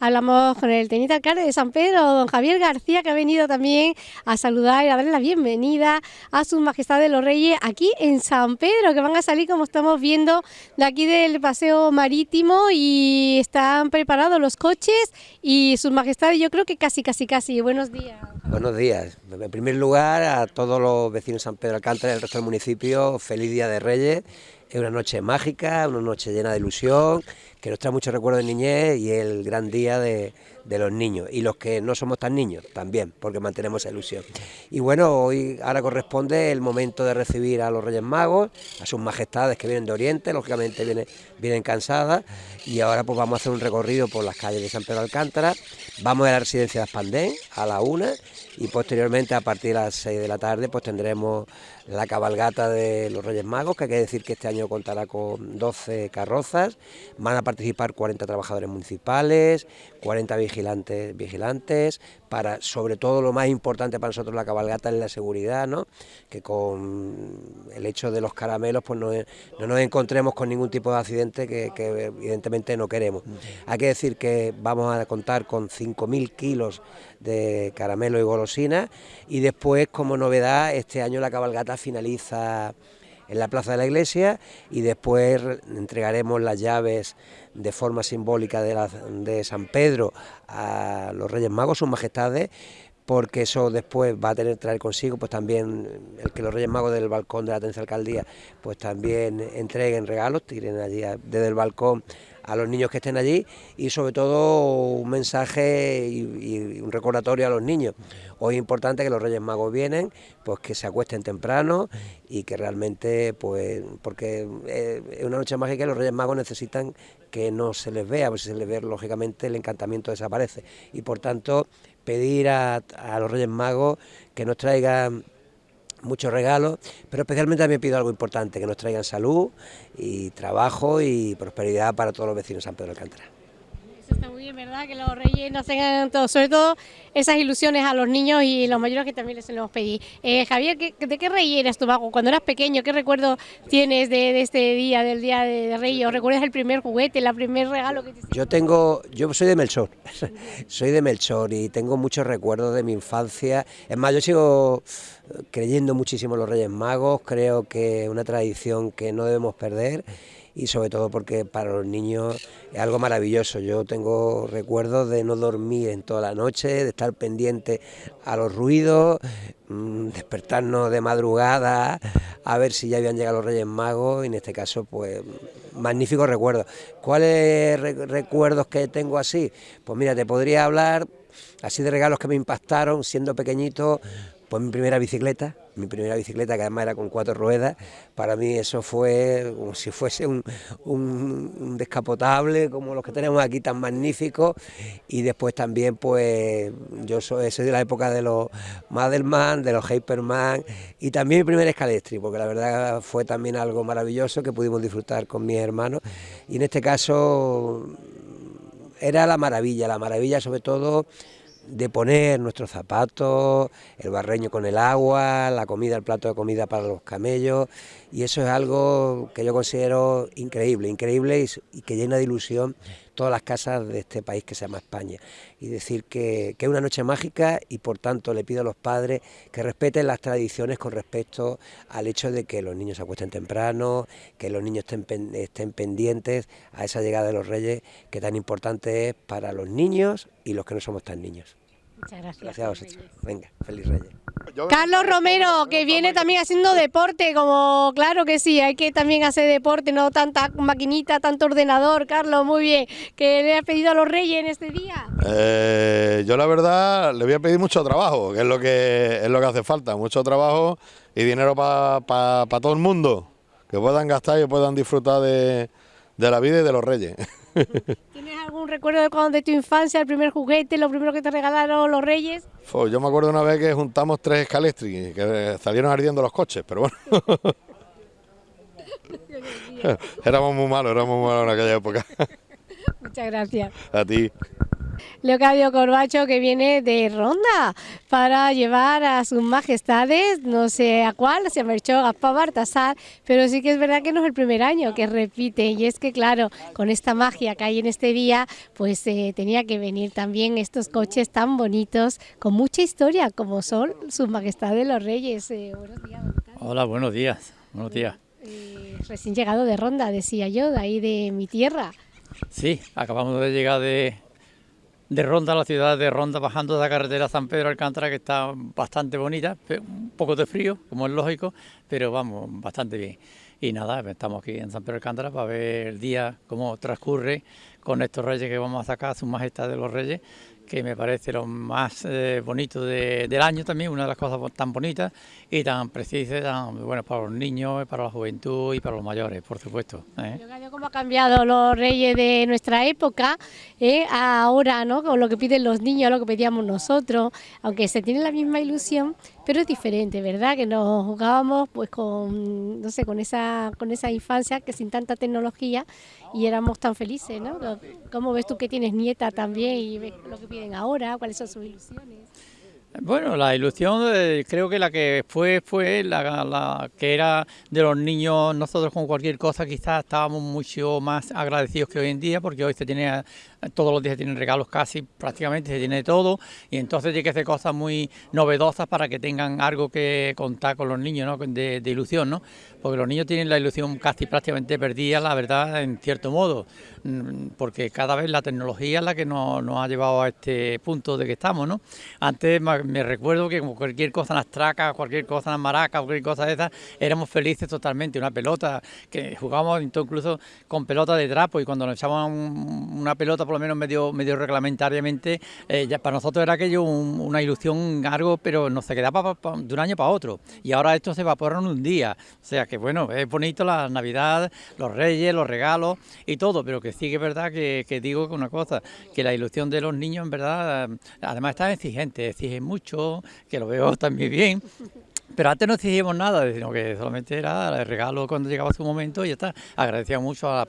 hablamos con el teniente alcalde de San Pedro, don Javier García, que ha venido también a saludar y a darle la bienvenida a sus majestades los reyes aquí en San Pedro, que van a salir como estamos viendo de aquí del paseo marítimo y están preparados los coches y sus majestades, yo creo que casi, casi, casi. Buenos días. Buenos días. En primer lugar, a todos los vecinos de San Pedro Alcántara y el resto del municipio, feliz Día de Reyes. Es una noche mágica, una noche llena de ilusión, que nos trae muchos recuerdos de niñez y el gran día de, los niños. Y los que no somos tan niños también, porque mantenemos esa ilusión. Y bueno, hoy ahora corresponde el momento de recibir a los Reyes Magos, a sus majestades que vienen de Oriente, lógicamente vienen, vienen cansadas. Y ahora pues vamos a hacer un recorrido por las calles de San Pedro Alcántara. Vamos a la residencia de Aspandén a la una y posteriormente a partir de las 6 de la tarde pues tendremos la cabalgata de los Reyes Magos, que hay que decir que este año contará con 12 carrozas, van a participar 40 trabajadores municipales, 40 vigilantes, vigilantes para sobre todo lo más importante para nosotros la cabalgata es la seguridad, ¿no? que con el hecho de los caramelos pues no, nos encontremos con ningún tipo de accidente que, que evidentemente no queremos. Hay que decir que vamos a contar con 5.000 kilos de caramelo y golosina y después como novedad este año la cabalgata finaliza en la plaza de la iglesia y después entregaremos las llaves de forma simbólica de, de San Pedro a los Reyes Magos, sus majestades, porque eso después va a tener traer consigo pues también el que los Reyes Magos del balcón de la Atencia Alcaldía pues también entreguen regalos, tiren allí desde el balcón a los niños que estén allí y sobre todo un mensaje y, un recordatorio a los niños. Hoy es importante que los Reyes Magos vienen, pues que se acuesten temprano y que realmente, pues, porque eh, es una noche mágica y los Reyes Magos necesitan que no se les vea, porque si se les ve, lógicamente el encantamiento desaparece. Y por tanto, pedir a, a los Reyes Magos que nos traigan muchos regalos, pero especialmente también pido algo importante, que nos traigan salud y trabajo y prosperidad para todos los vecinos de San Pedro de Alcántara. Está muy bien, ¿verdad? Que los reyes nos tengan todo, sobre todo esas ilusiones a los niños y los mayores que también les hemos pedido. Eh, Javier, ¿de qué rey eres tu mago? Cuando eras pequeño, ¿qué recuerdo tienes de, este día, del día de, Reyes? ¿O recuerdas el primer juguete, el primer regalo que te Yo tengo, yo soy de Melchor, soy de Melchor y tengo muchos recuerdos de mi infancia. Es más, yo sigo creyendo muchísimo en los Reyes Magos, creo que es una tradición que no debemos perder y sobre todo porque para los niños es algo maravilloso. Yo tengo recuerdos de no dormir en toda la noche, de estar pendiente a los ruidos, mm, despertarnos de madrugada, a ver si ya habían llegado los Reyes Magos y en este caso pues magníficos recuerdos. ¿Cuáles recuerdos que tengo así? Pues mira, te podría hablar así de regalos que me impactaron siendo pequeñito, pues mi primera bicicleta, mi primera bicicleta que además era con cuatro ruedas, para mí eso fue como si fuese un, descapotable como los que tenemos aquí tan magníficos y después también pues yo soy, de la época de los Madelman, de los Hyperman y también mi primer escalestri, porque la verdad fue también algo maravilloso que pudimos disfrutar con mis hermanos y en este caso era la maravilla, la maravilla sobre todo de poner nuestros zapatos, el barreño con el agua, la comida, el plato de comida para los camellos, y eso es algo que yo considero increíble, increíble y, que llena de ilusión todas las casas de este país que se llama España. Y decir que, es una noche mágica y por tanto le pido a los padres que respeten las tradiciones con respecto al hecho de que los niños se acuesten temprano, que los niños estén, estén pendientes a esa llegada de los reyes que tan importante es para los niños y los que no somos tan niños. Muchas gracias. Gracias a vosotros. Venga, feliz Reyes. Carlos Romero, que viene también haciendo deporte, como claro que sí, hay que también hacer deporte, no tanta maquinita, tanto ordenador, Carlos, muy bien. ¿Qué le has pedido a los Reyes en este día? Eh, yo la verdad le voy a pedir mucho trabajo, que es lo que es lo que hace falta, mucho trabajo y dinero para todo el mundo, que puedan gastar y puedan disfrutar de, de la vida y de los Reyes. ¿Tienes algún recuerdo de cuando de tu infancia, el primer juguete, lo primero que te regalaron los Reyes? yo me acuerdo una vez que juntamos tres escalestri, que salieron ardiendo los coches, pero bueno. éramos muy malos, éramos muy malos en aquella época. Muchas gracias. A ti. Leocadio Corbacho que viene de Ronda para llevar a sus majestades, no sé a cuál, se marchó Gaspar Bartasar, pero sí que es verdad que no es el primer año que repite y es que claro, con esta magia que hay en este día, pues eh, tenía que venir también estos coches tan bonitos, con mucha historia, como son sus majestades los reyes. Eh, buenos días. Hola, buenos días. Buenos días. Eh, recién llegado de Ronda, decía yo, de ahí de mi tierra. Sí, acabamos de llegar de, de Ronda, la ciudad de Ronda, bajando de la carretera San Pedro Alcántara, que está bastante bonita, un poco de frío, como es lógico, pero vamos, bastante bien. Y nada, estamos aquí en San Pedro Alcántara para ver el día, cómo transcurre con estos reyes que vamos a sacar, su majestad de los reyes, que me parece lo más eh, bonito del año también, una de las cosas tan bonitas y tan precisas, tan, bueno, para los niños, para la juventud y para los mayores, por supuesto. ¿eh? ¿Cómo ha cambiado los reyes de nuestra época eh, ahora, ¿no? Con lo que piden los niños, lo que pedíamos nosotros, aunque se tiene la misma ilusión, pero es diferente, ¿verdad? Que nos jugábamos pues con, no sé, con esa, con esa infancia que sin tanta tecnología y éramos tan felices, ¿no? ¿Cómo ves tú que tienes nieta también y ves lo que piden ahora? ¿Cuáles son sus ilusiones? Bueno, la ilusión eh, creo que la que fue fue la, que era de los niños, nosotros con cualquier cosa quizás estábamos mucho más agradecidos que hoy en día, porque hoy se tiene, todos los días tienen regalos casi, prácticamente se tiene todo, y entonces tiene que hacer cosas muy novedosas para que tengan algo que contar con los niños, ¿no? de, de ilusión, ¿no? porque los niños tienen la ilusión casi prácticamente perdida, la verdad, en cierto modo, mm, porque cada vez la tecnología es la que nos, ha llevado a este punto de que estamos, ¿no? Antes me recuerdo que como cualquier cosa en las tracas, cualquier cosa en las maracas, cualquier cosa de esas, éramos felices totalmente, una pelota, que jugábamos incluso con pelota de trapo y cuando nos echaban una pelota por lo menos medio, medio reglamentariamente, eh, para nosotros era aquello una ilusión, algo, pero no se quedaba de un año para otro. Y ahora esto se evapora en un día, o sea que bueno, es bonito la Navidad, los reyes, los regalos y todo, pero que sí que es verdad que, que digo una cosa, que la ilusión de los niños en verdad, además está exigente, exige mucho, que lo veo también bien, pero antes no exigíamos nada, sino que solamente era el regalo cuando llegaba su momento y ya está. Agradecíamos mucho a,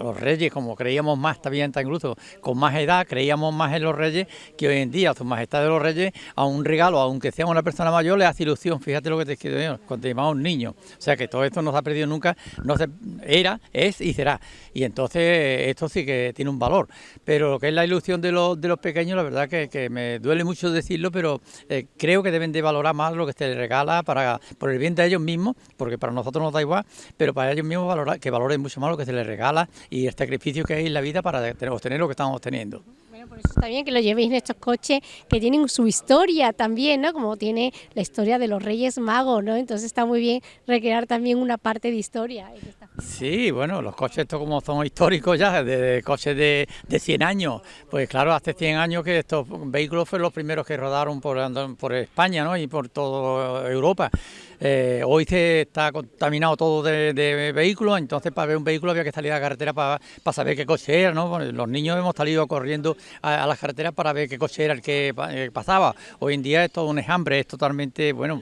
los, reyes, como creíamos más, también incluso con más edad, creíamos más en los reyes que hoy en día, su majestad de los reyes, a un regalo, aunque sea una persona mayor, le hace ilusión. Fíjate lo que te quiero cuando te un niño. O sea que todo esto no se ha perdido nunca, no se, era, es y será. Y entonces esto sí que tiene un valor. Pero lo que es la ilusión de los, de los pequeños, la verdad que, me duele mucho decirlo, pero eh, creo que deben de valorar más lo que esté regala para por el bien de ellos mismos, porque para nosotros nos da igual, pero para ellos mismos valorar, que valoren mucho más lo que se les regala y el sacrificio que hay en la vida para obtener lo que estamos obteniendo. Bueno, por eso está bien que lo llevéis en estos coches que tienen su historia también, ¿no? Como tiene la historia de los Reyes Magos, ¿no? Entonces está muy bien recrear también una parte de historia. Sí, bueno, los coches estos como son históricos ya, de, coches de, de, 100 años, pues claro, hace 100 años que estos vehículos fueron los primeros que rodaron por, por España ¿no? y por toda Europa. Eh, hoy se está contaminado todo de, vehículos, entonces para ver un vehículo había que salir a la carretera para, saber qué coche era, ¿no? los niños hemos salido corriendo a, las carreteras para ver qué coche era el que eh, pasaba. Hoy en día es todo un enjambre, es totalmente, bueno,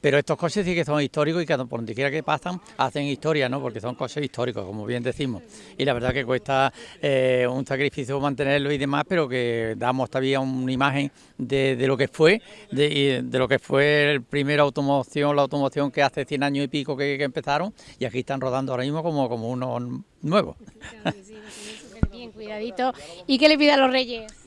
pero estos coches sí que son históricos y que por donde quiera que pasan hacen historia, ¿no? Porque son coches históricos, como bien decimos. Y la verdad que cuesta eh, un sacrificio mantenerlo y demás, pero que damos todavía una imagen de, lo que fue, de, lo que fue el primer automoción, la automoción que hace 100 años y pico que, empezaron, y aquí están rodando ahora mismo como, como unos nuevos. bien, cuidadito. ¿Y qué le pide a los reyes?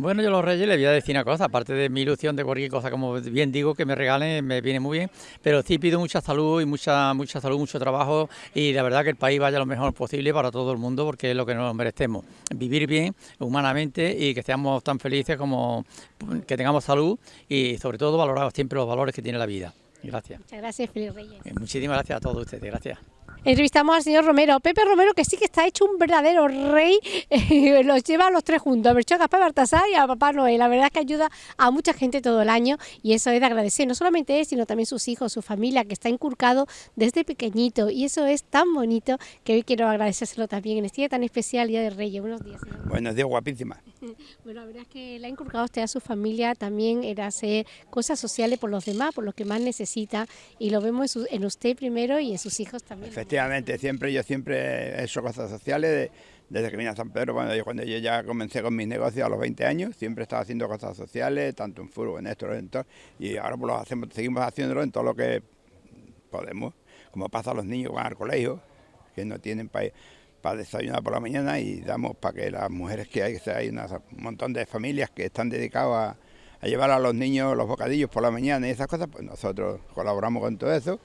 Bueno, yo a los Reyes les voy a decir una cosa, aparte de mi ilusión de cualquier cosa, como bien digo, que me regalen, me viene muy bien, pero sí pido mucha salud y mucha mucha salud, mucho trabajo y la verdad que el país vaya lo mejor posible para todo el mundo porque es lo que nos merecemos, vivir bien humanamente y que seamos tan felices como que tengamos salud y sobre todo valorar siempre los valores que tiene la vida. Gracias. Muchas gracias, Felipe Reyes. Eh, muchísimas gracias a todos ustedes, gracias. Entrevistamos al señor Romero, Pepe Romero, que sí que está hecho un verdadero rey, los lleva a los tres juntos, a Melchor, Gaspar Bartasar y a Papá Noel. La verdad es que ayuda a mucha gente todo el año y eso es de agradecer, no solamente él, sino también sus hijos, su familia, que está inculcado desde pequeñito y eso es tan bonito que hoy quiero agradecérselo también en este día tan especial, Día de Reyes. Buenos días. Buenos días, guapísima. bueno, la verdad es que le ha inculcado usted a su familia también era hacer cosas sociales por los demás, por los que más necesita y lo vemos en, usted primero y en sus hijos también. Efectivamente, siempre yo siempre he hecho cosas sociales desde que vine a San Pedro, cuando yo, cuando yo ya comencé con mis negocios a los 20 años, siempre estaba haciendo cosas sociales, tanto en fútbol, en esto, en todo, y ahora pues lo hacemos, seguimos haciéndolo en todo lo que podemos, como pasa a los niños que van al colegio, que no tienen para desayunar por la mañana y damos para que las mujeres que hay, que hay un montón de familias que están dedicadas a, a llevar a los niños los bocadillos por la mañana y esas cosas, pues nosotros colaboramos con todo eso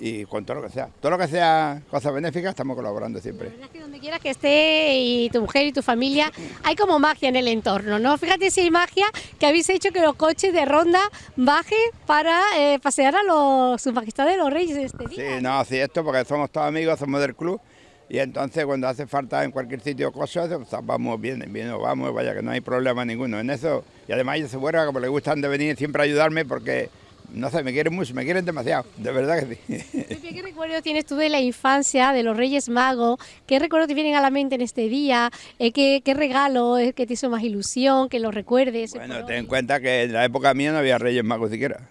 y con todo lo que sea. Todo lo que sea cosas benéficas estamos colaborando siempre. La verdad es que donde quieras que esté y tu mujer y tu familia, hay como magia en el entorno, ¿no? Fíjate si hay magia que habéis hecho que los coches de ronda bajen para eh, pasear a los, su majestad de los reyes este día. Sí, no, sí, esto porque somos todos amigos, somos del club y entonces cuando hace falta en cualquier sitio cosas, pues, vamos bien, bien, vamos, vaya que no hay problema ninguno en eso. Y además ellos se vuelven, como les gustan de venir siempre a ayudarme porque no sé, me quieren mucho, me quieren demasiado, de verdad que sí. ¿qué recuerdo tienes tú de la infancia, de los Reyes Magos? ¿Qué recuerdos te vienen a la mente en este día? Eh, ¿qué, regalo es que te hizo más ilusión, que lo recuerdes? Bueno, ten en cuenta que en la época mía no había Reyes Magos siquiera.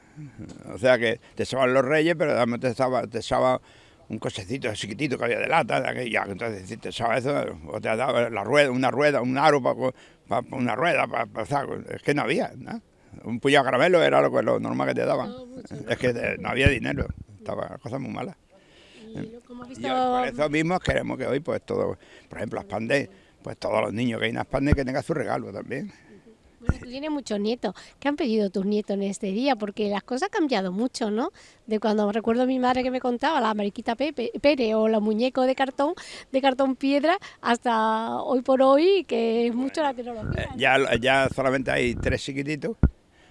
O sea que te echaban los Reyes, pero también te echaba, te un cochecito chiquitito que había de lata, ya, entonces si te echaba eso, o te daba la rueda, una rueda, un aro para, una rueda, para, es que no había, ¿no? Un puñado de caramelo era lo, lo normal que te daban. es que no había dinero, estaba cosa muy mala. Y, por eso mismo queremos que hoy, pues todo, por ejemplo, las pandes, pues todos los niños que hay en las pandes que tengan su regalo también. Bueno, tú tienes muchos nietos. ¿Qué han pedido tus nietos en este día? Porque las cosas han cambiado mucho, ¿no? De cuando recuerdo a mi madre que me contaba la mariquita Pepe, Pere o la muñeco de cartón, de cartón piedra, hasta hoy por hoy, que es mucho la tecnología. Eh, ya, ya solamente hay tres chiquititos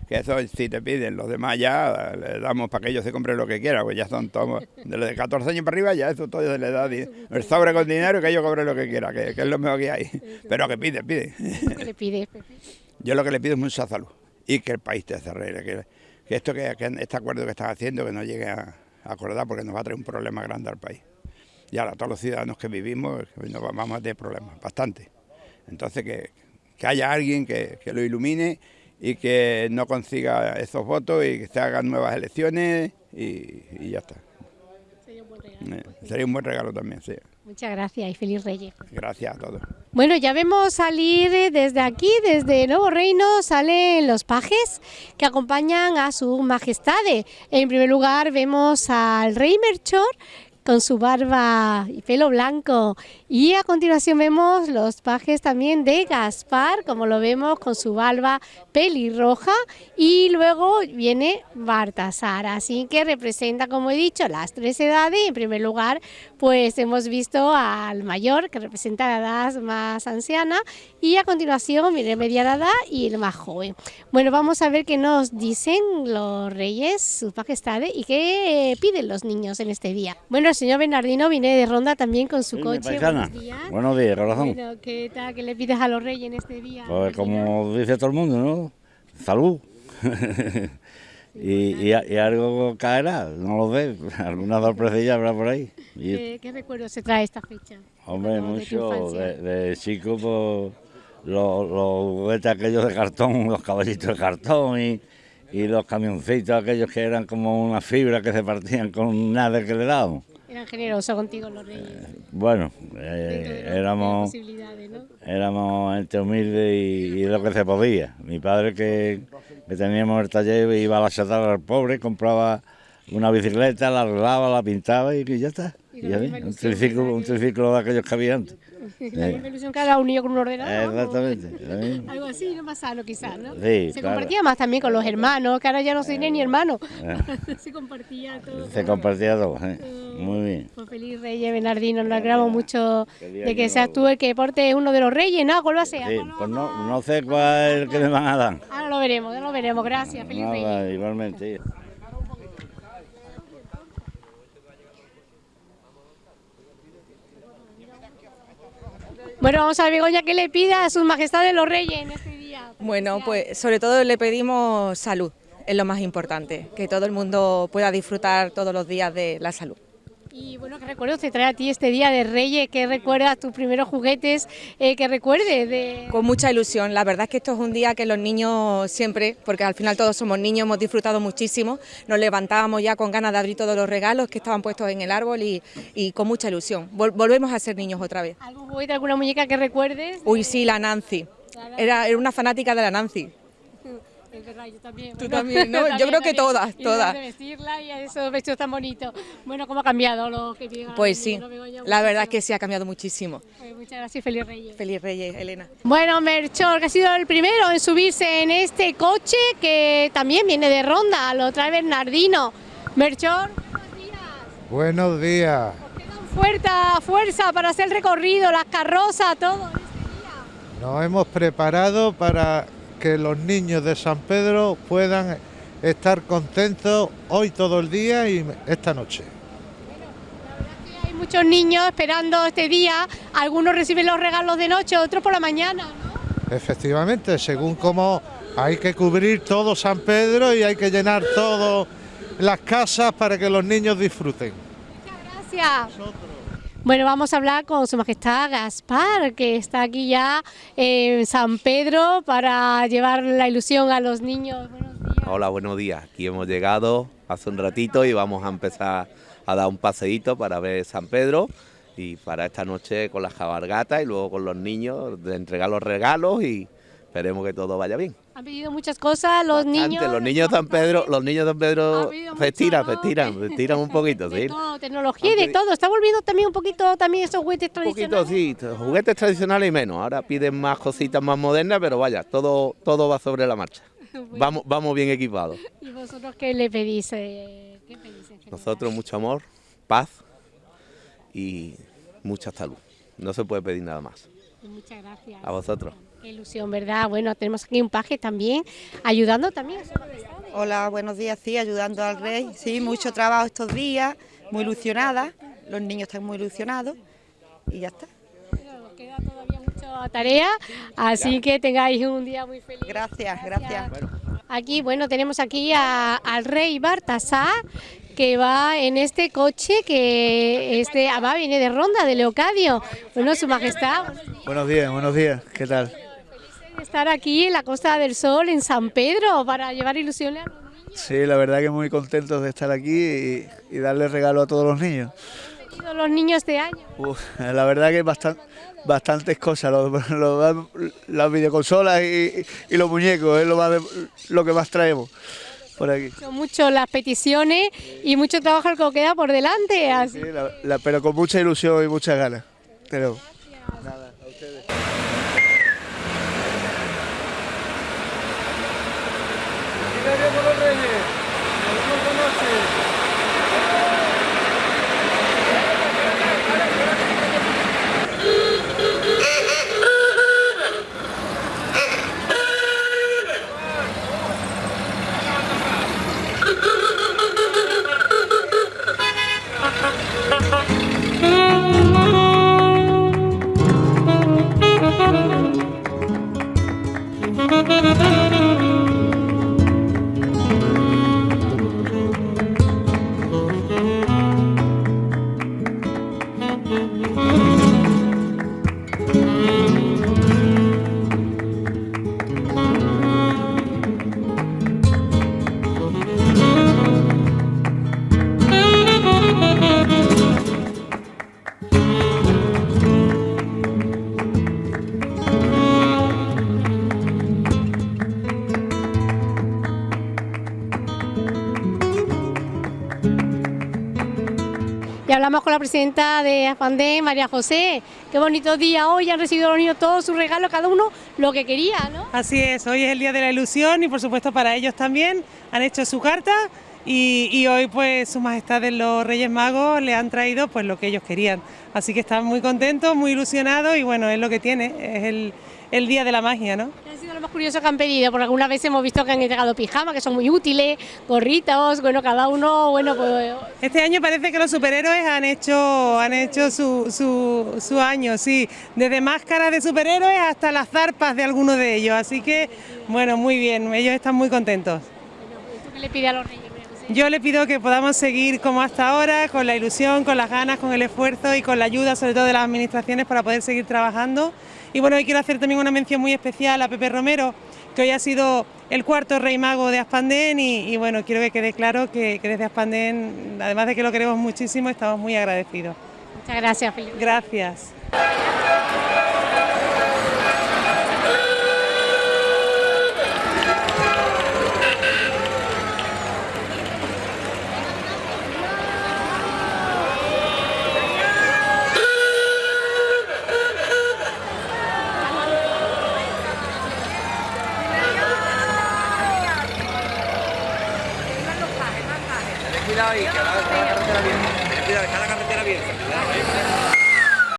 que eso si te piden, los demás ya le damos para que ellos se compren lo que quieran, pues ya son todos, de los de 14 años para arriba ya eso todo se le da el sobre con dinero y que ellos cobren lo que quieran, que, es lo mejor que hay, pero que pide, pide. ¿Qué le pide? Yo lo que le pido es mucha salud y que el país te arregle, que, que esto que, este acuerdo que están haciendo que no llegue a, acordar porque nos va a traer un problema grande al país. Y ahora todos los ciudadanos que vivimos nos vamos a tener problemas, bastante. Entonces que, que haya alguien que, que lo ilumine y que no consiga esos votos y que se hagan nuevas elecciones y, ya está. Sería un buen regalo. Eh, sería un buen regalo también, sí. Muchas gracias y feliz Reyes. Gracias a todos. Bueno, ya vemos salir desde aquí, desde Nuevo Reino, salen los pajes que acompañan a su majestad. En primer lugar vemos al rey Merchor con su barba y pelo blanco. Y a continuación vemos los pajes también de Gaspar, como lo vemos con su barba pelirroja. Y luego viene Bartasar, así que representa, como he dicho, las tres edades. En primer lugar, pues hemos visto al mayor, que representa la edad más anciana. Y a continuación viene mediana edad y el más joven. Bueno, vamos a ver qué nos dicen los reyes, sus majestades, y qué piden los niños en este día. Bueno, el señor Bernardino viene de ronda también con su coche. Buenos días. Buenos días, corazón. Bueno, ¿qué tal? ¿Qué le pides a los reyes en este día? Pues como dice todo el mundo, ¿no? Salud. y, algo caerá, no lo sé, alguna sorpresilla habrá por ahí. ¿Qué, ¿Qué recuerdos se trae esta fecha? Hombre, mucho, de, chico, pues, los, los juguetes aquellos de cartón, los caballitos de cartón y, y los camioncitos aquellos que eran como una fibra que se partían con nada que le dábamos. Eran generosos contigo los reyes. bueno, eh, éramos, éramos entre humildes y, lo que se podía. Mi padre que, teníamos el taller iba a la chatarra al pobre, compraba una bicicleta, la arreglaba, la pintaba y, ya está. un triciclo, un triciclo de aquellos que había antes. La misma ilusión que era unido con un ordenador. Exactamente. Algo así, más sano quizás, ¿no? Sí, se compartía más también con los hermanos, que ahora ya no soy ni hermano. se compartía todo. Se compartía todo, ¿eh? Muy bien. Pues feliz Reyes, Bernardino, nos alegramos mucho de que seas tú el que porte uno de los reyes, ¿no? ¿Cuál va a ser? Sí, pues no, no sé cuál es el que me van a dar. Ahora lo veremos, ya lo veremos, gracias, feliz Nada, Igualmente. Bueno, vamos a ver, Begoña, ¿qué le pide a sus majestades los reyes en este día? Bueno, pues sobre todo le pedimos salud, es lo más importante, que todo el mundo pueda disfrutar todos los días de la salud. Y bueno, ¿qué recuerdos te trae a ti este día de Reyes? ¿Qué recuerdas tus primeros juguetes? Eh, ¿Qué recuerdes? De... Con mucha ilusión. La verdad es que esto es un día que los niños siempre, porque al final todos somos niños, hemos disfrutado muchísimo. Nos levantábamos ya con ganas de abrir todos los regalos que estaban puestos en el árbol y, y con mucha ilusión. volvemos a ser niños otra vez. ¿Algún juguete, alguna muñeca que recuerdes? Uy, sí, la Nancy. Era, era una fanática de la Nancy. Es verdad, yo también. Tú también, ¿no? yo creo que todas, todas. Y vestirla y esos vestidos tan bonitos. Bueno, ¿cómo ha cambiado lo que diga? Pues sí, la verdad es que sí ha cambiado muchísimo. Pues muchas gracias, feliz Reyes. Feliz Reyes, Elena. Bueno, Merchor, que ha sido el primero en subirse en este coche que también viene de Ronda, lo trae Bernardino. Merchor, buenos días. Buenos días. Fuerza, fuerza para hacer el recorrido, las carrozas, todo en este día. Nos hemos preparado para que los niños de San Pedro puedan estar contentos hoy todo el día y esta noche. Bueno, la verdad es que hay muchos niños esperando este día, algunos reciben los regalos de noche, otros por la mañana, ¿no? Efectivamente, según cómo hay que cubrir todo San Pedro y hay que llenar todas las casas para que los niños disfruten. Muchas gracias. Bueno, vamos a hablar con Su Majestad Gaspar, que está aquí ya en San Pedro para llevar la ilusión a los niños. Buenos días. Hola, buenos días. Aquí hemos llegado hace un ratito y vamos a empezar a dar un paseíto para ver San Pedro y para esta noche con las cabalgatas y luego con los niños de entregar los regalos y esperemos que todo vaya bien. Han pedido muchas cosas los niños. Los niños de San Pedro, los niños de San Pedro se estiran, se estiran, un poquito, de Todo, tecnología y de todo. Está volviendo también un poquito también esos juguetes tradicionales. Un poquito, sí, juguetes tradicionales y menos. Ahora piden más cositas más modernas, pero vaya, todo, todo va sobre la marcha. Vamos, vamos bien equipados. ¿Y vosotros qué le pedís? Eh, ¿Qué pedís Nosotros mucho amor, paz y mucha salud. No se puede pedir nada más. Muchas gracias. A vosotros. Qué ilusión, ¿verdad? Bueno, tenemos aquí un paje también, ayudando también a Hola, buenos días, sí, ayudando al rey. Sí, mucho trabajo estos días, muy ilusionada. Los niños están muy ilusionados y ya está. Queda todavía mucha tarea, así que tengáis un día muy feliz. Gracias, gracias. Aquí, bueno, tenemos aquí al rey Bartasar, que va en este coche que este va viene de Ronda, de Leocadio. Bueno, su majestad. Buenos días, buenos días, ¿qué tal? estar aquí en la Costa del Sol, en San Pedro, para llevar ilusiones a los niños. Sí, la verdad que muy contentos de estar aquí y, darle regalo a todos los niños. ¿Han los niños este año? la verdad que bastante, bastantes cosas, las videoconsolas y, los muñecos, es lo, más lo que más traemos por aquí. Son mucho las peticiones y mucho trabajo el que queda por delante. Sí, pero con mucha ilusión y muchas ganas. Pero, nada, la presidenta de AFANDE, María José. Qué bonito día hoy, han recibido los niños todos sus regalos, cada uno lo que quería, ¿no? Así es, hoy es el día de la ilusión y por supuesto para ellos también han hecho su carta y, hoy pues su majestad de los Reyes Magos le han traído pues lo que ellos querían. Así que están muy contentos, muy ilusionados y bueno, es lo que tiene, es el, el día de la magia, ¿no? ¿Qué ha sido lo más curioso que han pedido? Porque alguna vez hemos visto que han entregado pijamas, que son muy útiles, gorritos, bueno, cada uno, bueno, pues... Este año parece que los superhéroes han hecho, han hecho su, su, su año, sí, desde máscaras de superhéroes hasta las zarpas de algunos de ellos, así que, bueno, muy bien, ellos están muy contentos. ¿Tú qué le pides a los reyes? Yo le pido que podamos seguir como hasta ahora, con la ilusión, con las ganas, con el esfuerzo y con la ayuda sobre todo de las administraciones para poder seguir trabajando. Y bueno, hoy quiero hacer también una mención muy especial a Pepe Romero, que hoy ha sido el cuarto rey mago de Aspandén y, bueno, quiero que quede claro que, que desde Aspandén, además de que lo queremos muchísimo, estamos muy agradecidos. Muchas gracias, Felipe. Gracias.